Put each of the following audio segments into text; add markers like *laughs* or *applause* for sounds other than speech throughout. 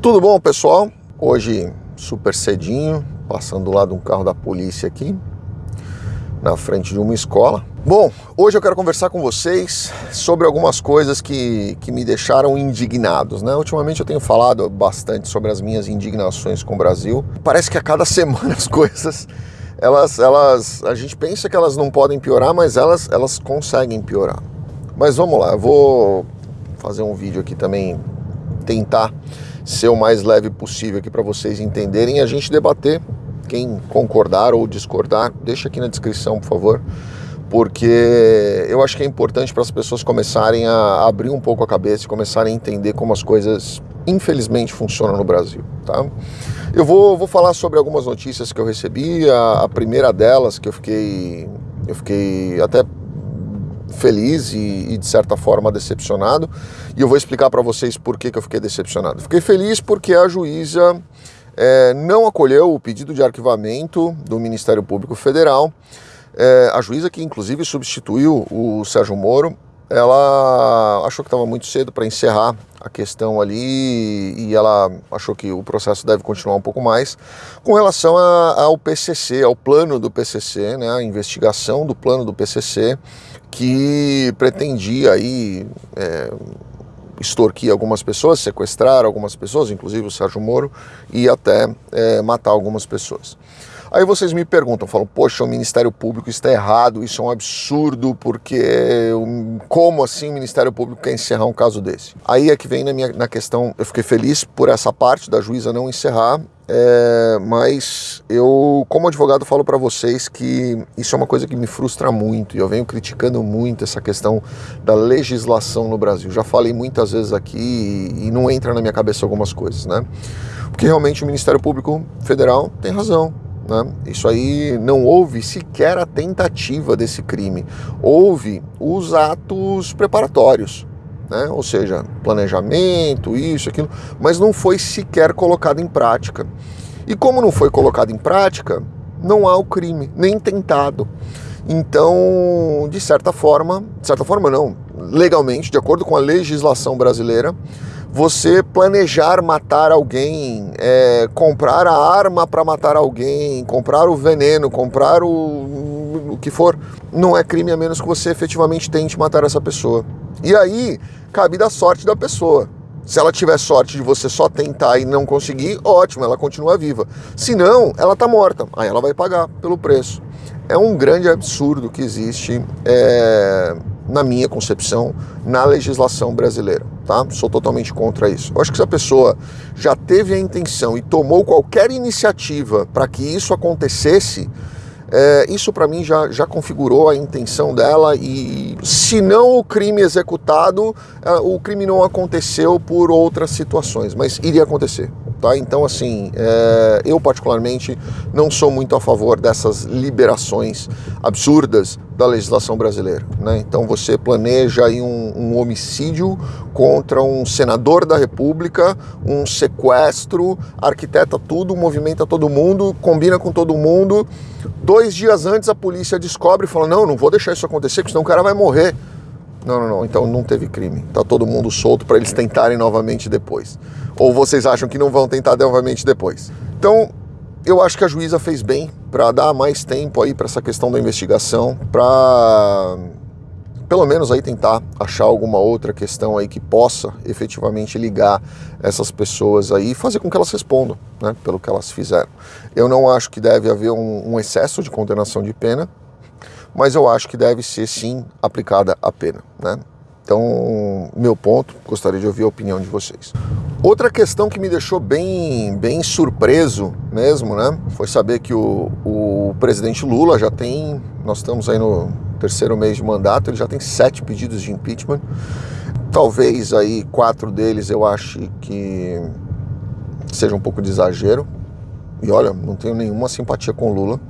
Tudo bom, pessoal? Hoje, super cedinho, passando lá de um carro da polícia aqui, na frente de uma escola. Bom, hoje eu quero conversar com vocês sobre algumas coisas que, que me deixaram indignados, né? Ultimamente eu tenho falado bastante sobre as minhas indignações com o Brasil. Parece que a cada *laughs* semana as coisas, elas, elas, a gente pensa que elas não podem piorar, mas elas, elas conseguem piorar. Mas vamos lá, eu vou fazer um vídeo aqui também, tentar ser o mais leve possível aqui para vocês entenderem e a gente debater. Quem concordar ou discordar, deixa aqui na descrição, por favor, porque eu acho que é importante para as pessoas começarem a abrir um pouco a cabeça e começarem a entender como as coisas, infelizmente, funcionam no Brasil, tá? Eu vou, vou falar sobre algumas notícias que eu recebi, a, a primeira delas que eu fiquei, eu fiquei até feliz e, e, de certa forma decepcionado. E eu vou explicar para vocês por que, que eu fiquei decepcionado. Fiquei feliz porque a juíza é, não acolheu o pedido de arquivamento do Ministério Público Federal. É, a juíza que inclusive substituiu o Sérgio Moro, ela achou que estava muito cedo para encerrar a questão ali e ela achou que o processo deve continuar um pouco mais com relação a, ao PCC, ao plano do PCC, né, a investigação do plano do PCC que pretendia aí é, extorquir algumas pessoas, sequestrar algumas pessoas, inclusive o Sérgio Moro, e até é, matar algumas pessoas. Aí vocês me perguntam, falam, poxa, o Ministério Público está errado, isso é um absurdo, porque como assim o Ministério Público quer encerrar um caso desse? Aí é que vem na, minha, na questão, eu fiquei feliz por essa parte da juíza não encerrar, é, mas eu, como advogado, falo para vocês que isso é uma coisa que me frustra muito e eu venho criticando muito essa questão da legislação no Brasil. Já falei muitas vezes aqui e não entra na minha cabeça algumas coisas, né? Porque realmente o Ministério Público Federal tem razão. Né? Isso aí não houve sequer a tentativa desse crime, houve os atos preparatórios, né? ou seja, planejamento, isso, aquilo, mas não foi sequer colocado em prática. E como não foi colocado em prática, não há o crime, nem tentado. Então, de certa forma, de certa forma não, legalmente, de acordo com a legislação brasileira, você planejar matar alguém, é, comprar a arma para matar alguém, comprar o veneno, comprar o, o que for, não é crime a menos que você efetivamente tente matar essa pessoa. E aí, cabe da sorte da pessoa. Se ela tiver sorte de você só tentar e não conseguir, ótimo, ela continua viva. Se não, ela está morta. Aí ela vai pagar pelo preço. É um grande absurdo que existe é, na minha concepção, na legislação brasileira, tá? Sou totalmente contra isso. Eu acho que se a pessoa já teve a intenção e tomou qualquer iniciativa para que isso acontecesse, é, isso para mim já, já configurou a intenção dela e se não o crime executado, é, o crime não aconteceu por outras situações, mas iria acontecer. Tá? Então, assim, é, eu particularmente não sou muito a favor dessas liberações absurdas da legislação brasileira. Né? Então, você planeja aí um, um homicídio contra um senador da República, um sequestro, arquiteta tudo, movimenta todo mundo, combina com todo mundo. Dois dias antes, a polícia descobre e fala: Não, não vou deixar isso acontecer, porque senão o cara vai morrer. Não, não, não. Então não teve crime. Tá todo mundo solto para eles tentarem novamente depois. Ou vocês acham que não vão tentar novamente depois? Então, eu acho que a juíza fez bem para dar mais tempo aí para essa questão da investigação, para pelo menos aí tentar achar alguma outra questão aí que possa efetivamente ligar essas pessoas aí e fazer com que elas respondam, né, pelo que elas fizeram. Eu não acho que deve haver um, um excesso de condenação de pena, mas eu acho que deve ser sim aplicada a pena, né? Então, meu ponto, gostaria de ouvir a opinião de vocês. Outra questão que me deixou bem, bem surpreso mesmo, né, foi saber que o, o presidente Lula já tem, nós estamos aí no terceiro mês de mandato, ele já tem sete pedidos de impeachment. Talvez aí quatro deles eu ache que seja um pouco de exagero. E olha, não tenho nenhuma simpatia com Lula,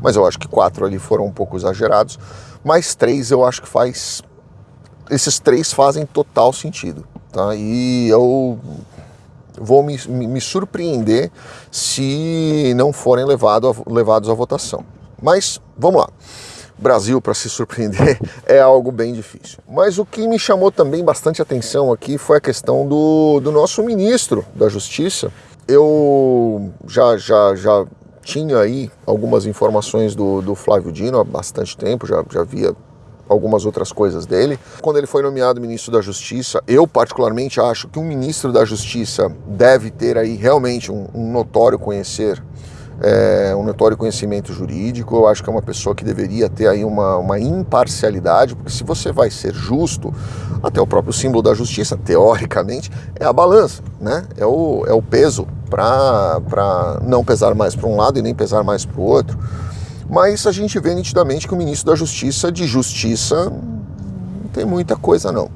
mas eu acho que quatro ali foram um pouco exagerados. Mas três eu acho que faz esses três fazem total sentido. Tá? E eu vou me, me surpreender se não forem levado a, levados à votação. Mas vamos lá. Brasil para se surpreender *laughs* é algo bem difícil. Mas o que me chamou também bastante atenção aqui foi a questão do, do nosso ministro da Justiça. Eu já, já, já tinha aí algumas informações do, do Flávio Dino há bastante tempo, já, já via algumas outras coisas dele. Quando ele foi nomeado ministro da Justiça, eu particularmente acho que um ministro da Justiça deve ter aí realmente um, um notório conhecer é, um notório conhecimento jurídico. Eu acho que é uma pessoa que deveria ter aí uma, uma imparcialidade, porque se você vai ser justo, até o próprio símbolo da justiça, *laughs* teoricamente, é a balança, né? É o, é o peso para não pesar mais para um lado e nem pesar mais para o outro. Mas a gente vê nitidamente que o ministro da Justiça, de justiça, não tem muita coisa não.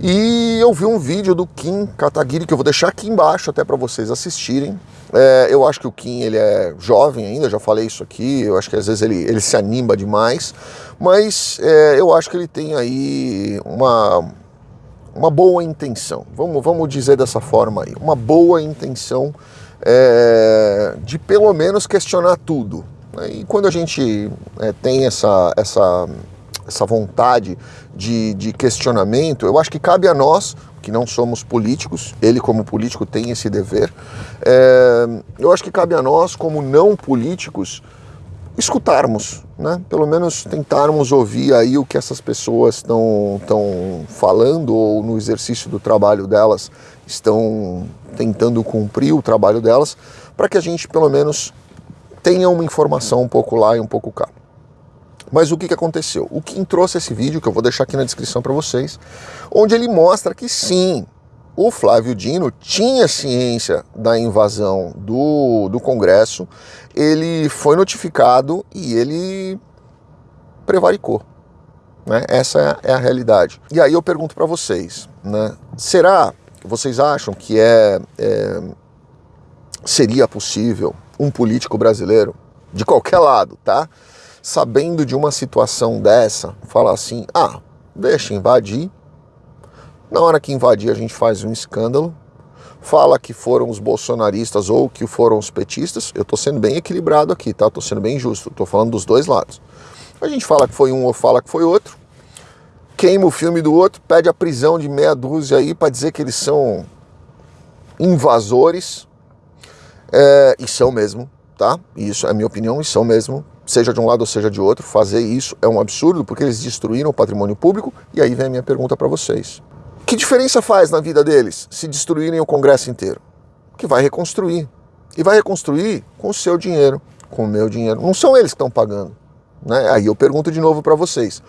E eu vi um vídeo do Kim Kataguiri, que eu vou deixar aqui embaixo até para vocês assistirem, é, eu acho que o Kim ele é jovem ainda, já falei isso aqui, eu acho que às vezes ele, ele se anima demais, mas é, eu acho que ele tem aí uma, uma boa intenção, vamos, vamos dizer dessa forma aí, uma boa intenção é, de pelo menos questionar tudo. Né? E quando a gente é, tem essa, essa, essa vontade de, de questionamento, eu acho que cabe a nós, que não somos políticos, ele como político tem esse dever. É, eu acho que cabe a nós, como não políticos, escutarmos, né? pelo menos tentarmos ouvir aí o que essas pessoas estão falando ou no exercício do trabalho delas estão tentando cumprir o trabalho delas, para que a gente pelo menos tenha uma informação um pouco lá e um pouco cá. Mas o que, que aconteceu? O Kim trouxe esse vídeo, que eu vou deixar aqui na descrição para vocês, onde ele mostra que sim, o Flávio Dino tinha ciência da invasão do, do Congresso, ele foi notificado e ele prevaricou. Né? Essa é a realidade. E aí eu pergunto para vocês, né? será que vocês acham que é, é, seria possível um político brasileiro, de qualquer lado, tá? Sabendo de uma situação dessa, falar assim: ah, deixa invadir. Na hora que invadir, a gente faz um escândalo, fala que foram os bolsonaristas ou que foram os petistas. Eu estou sendo bem equilibrado aqui, tá? Estou sendo bem justo, estou falando dos dois lados. A gente fala que foi um ou fala que foi outro, queima o filme do outro, pede a prisão de meia dúzia aí para dizer que eles são invasores. É, e são mesmo, tá? Isso é minha opinião, e são mesmo seja de um lado ou seja de outro, fazer isso é um absurdo porque eles destruíram o patrimônio público. E aí vem a minha pergunta para vocês: que diferença faz na vida deles se destruírem o Congresso inteiro? Que vai reconstruir. E vai reconstruir com o seu dinheiro, com o meu dinheiro. Não são eles que estão pagando. Né? Aí eu pergunto de novo para vocês: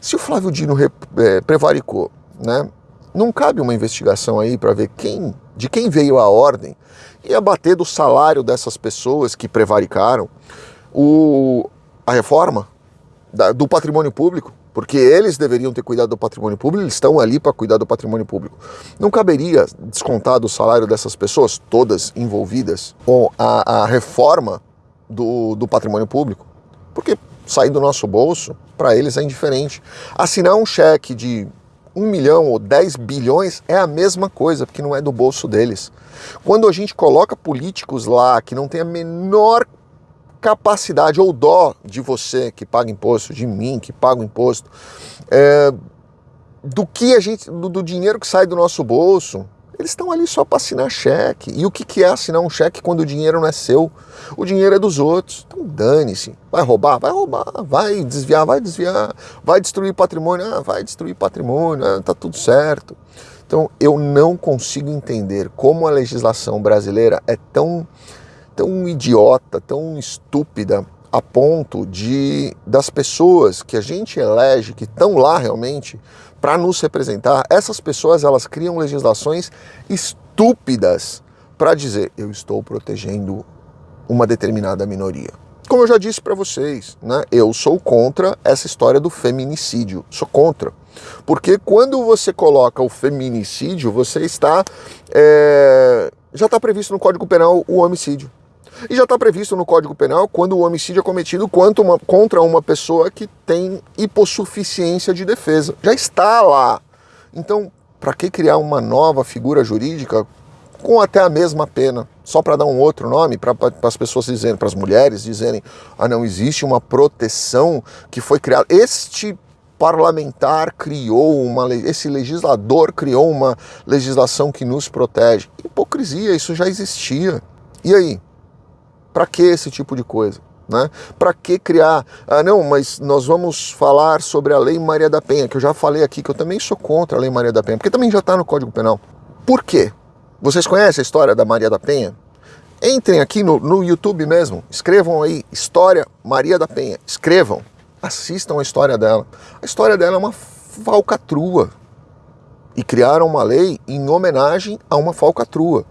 se o Flávio Dino é, prevaricou, né? não cabe uma investigação aí para ver quem, de quem veio a ordem e abater do salário dessas pessoas que prevaricaram? O, a reforma da, do patrimônio público, porque eles deveriam ter cuidado do patrimônio público, eles estão ali para cuidar do patrimônio público. Não caberia descontar do salário dessas pessoas, todas envolvidas, com a, a reforma do, do patrimônio público? Porque sair do nosso bolso, para eles é indiferente. Assinar um cheque de um milhão ou 10 bilhões é a mesma coisa, porque não é do bolso deles. Quando a gente coloca políticos lá que não tem a menor capacidade ou dó de você que paga imposto, de mim que paga imposto, é, do que a gente, do, do, dinheiro que sai do nosso bolso, eles estão ali só para assinar cheque. E o que, que é assinar um cheque quando o dinheiro não é seu? O dinheiro é dos outros. Então dane-se. Vai roubar? Vai roubar. Vai desviar? Vai desviar. Vai destruir patrimônio? Ah, vai destruir patrimônio. Ah, tá tudo certo. Então eu não consigo entender como a legislação brasileira é tão tão idiota, tão estúpida a ponto de das pessoas que a gente elege, que estão lá realmente para nos representar, essas pessoas elas criam legislações estúpidas para dizer eu estou protegendo uma determinada minoria. Como eu já disse para vocês, né, eu sou contra essa história do feminicídio, sou contra. Porque quando você coloca o feminicídio, você está. É, já está previsto no Código Penal o homicídio. E já está previsto no Código Penal quando o homicídio é cometido uma, contra uma pessoa que tem hipossuficiência de defesa. Já está lá. Então, para que criar uma nova figura jurídica com até a mesma pena, só para dar um outro nome, para as pessoas dizerem, para as mulheres dizerem, ah, não existe uma proteção que foi criada. Este parlamentar criou uma, esse legislador criou uma legislação que nos protege. Hipocrisia, isso já existia. E aí? Para que esse tipo de coisa? Né? Para que criar? Ah, não, mas nós vamos falar sobre a Lei Maria da Penha, que eu já falei aqui, que eu também sou contra a Lei Maria da Penha, porque também já está no Código Penal. Por quê? Vocês conhecem a história da Maria da Penha? Entrem aqui no, no YouTube mesmo, escrevam aí História Maria da Penha, escrevam, assistam a história dela. A história dela é uma falcatrua. E criaram uma lei em homenagem a uma falcatrua,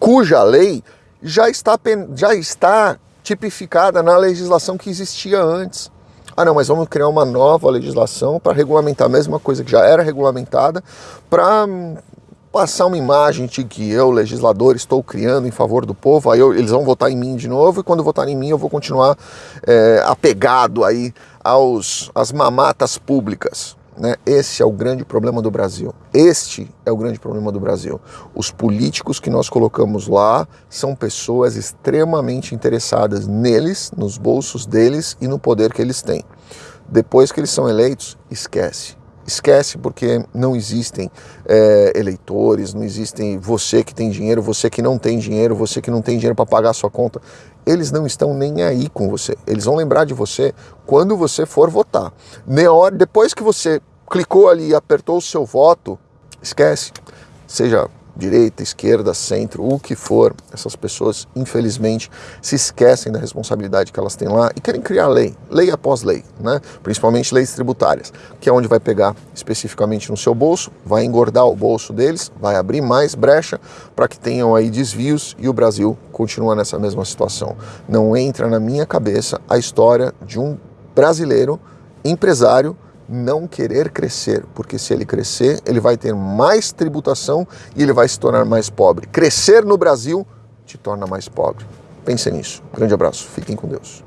cuja lei já está, já está tipificada na legislação que existia antes. Ah, não, mas vamos criar uma nova legislação para regulamentar a mesma coisa que já era regulamentada, para passar uma imagem de que eu, legislador, estou criando em favor do povo, aí eu, eles vão votar em mim de novo, e quando votarem em mim eu vou continuar é, apegado aí aos, às mamatas públicas. Né? Esse é o grande problema do Brasil. Este é o grande problema do Brasil. Os políticos que nós colocamos lá são pessoas extremamente interessadas neles, nos bolsos deles e no poder que eles têm. Depois que eles são eleitos, esquece. Esquece porque não existem é, eleitores, não existem você que tem dinheiro, você que não tem dinheiro, você que não tem dinheiro para pagar a sua conta. Eles não estão nem aí com você. Eles vão lembrar de você quando você for votar. depois que você clicou ali e apertou o seu voto, esquece. Seja direita, esquerda, centro, o que for, essas pessoas, infelizmente, se esquecem da responsabilidade que elas têm lá e querem criar lei, lei após lei, né? principalmente leis tributárias, que é onde vai pegar especificamente no seu bolso, vai engordar o bolso deles, vai abrir mais brecha para que tenham aí desvios e o Brasil continua nessa mesma situação. Não entra na minha cabeça a história de um brasileiro empresário não querer crescer, porque se ele crescer, ele vai ter mais tributação e ele vai se tornar mais pobre. Crescer no Brasil te torna mais pobre. Pense nisso. Grande abraço. Fiquem com Deus.